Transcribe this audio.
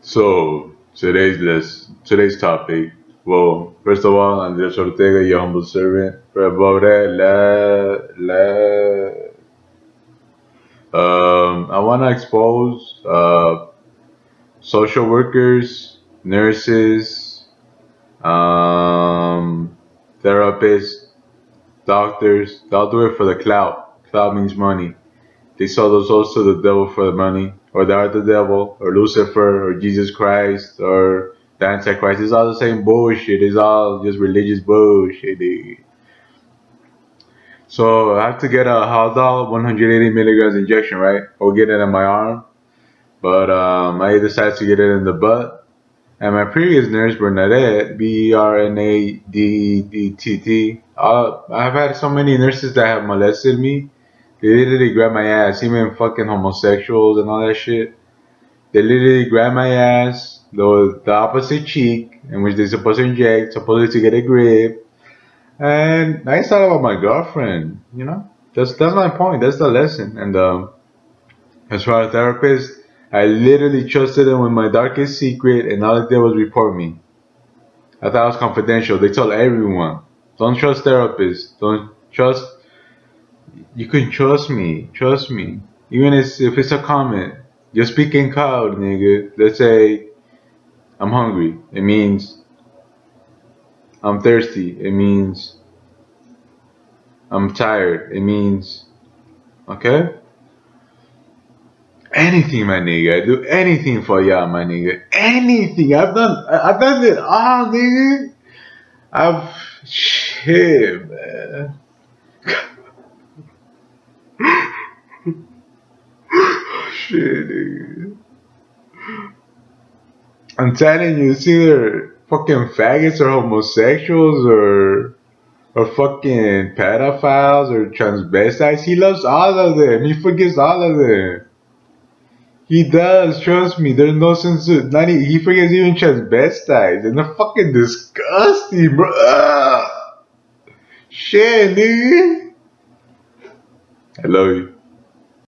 So today's list, today's topic. Well, first of all, Andres Ortega, your humble servant. Above that, la la. Um, I want to expose uh, social workers, nurses, um, therapists, doctors. They'll do it for the clout. Clout means money. They sell those souls to the devil for the money, or the devil, or Lucifer, or Jesus Christ, or the Antichrist. It's all the same bullshit. It's all just religious bullshit. Dude. So I have to get a Haldol 180 milligrams injection, right? Or get it in my arm. But um, I decided to get it in the butt. And my previous nurse, Bernadette, B-E-R-N-A-D-D-T-T, uh, I've had so many nurses that have molested me they literally grab my ass, even fucking homosexuals and all that shit. They literally grab my ass, the, the opposite cheek, in which they're supposed to inject, supposed to get a grip. And I thought about my girlfriend, you know? That's that's my point. That's the lesson. And um, as far as therapist, I literally trusted them with my darkest secret, and all they did was report me. I thought it was confidential. They told everyone, don't trust therapists. Don't trust you can trust me, trust me. Even if, if it's a comment, you're speaking code, nigga. Let's say I'm hungry. It means I'm thirsty. It means I'm tired. It means okay. Anything, my nigga. I do anything for y'all, my nigga. Anything. I've done. I've done it all, nigga. I've shit, man. shit, dude. I'm telling you, it's either fucking faggots or homosexuals or or fucking pedophiles or transvestites. He loves all of them. He forgives all of them. He does, trust me. There's no sense of not he, he forgives even transvestites. And they're fucking disgusting, bro. Shit, nigga. I love you.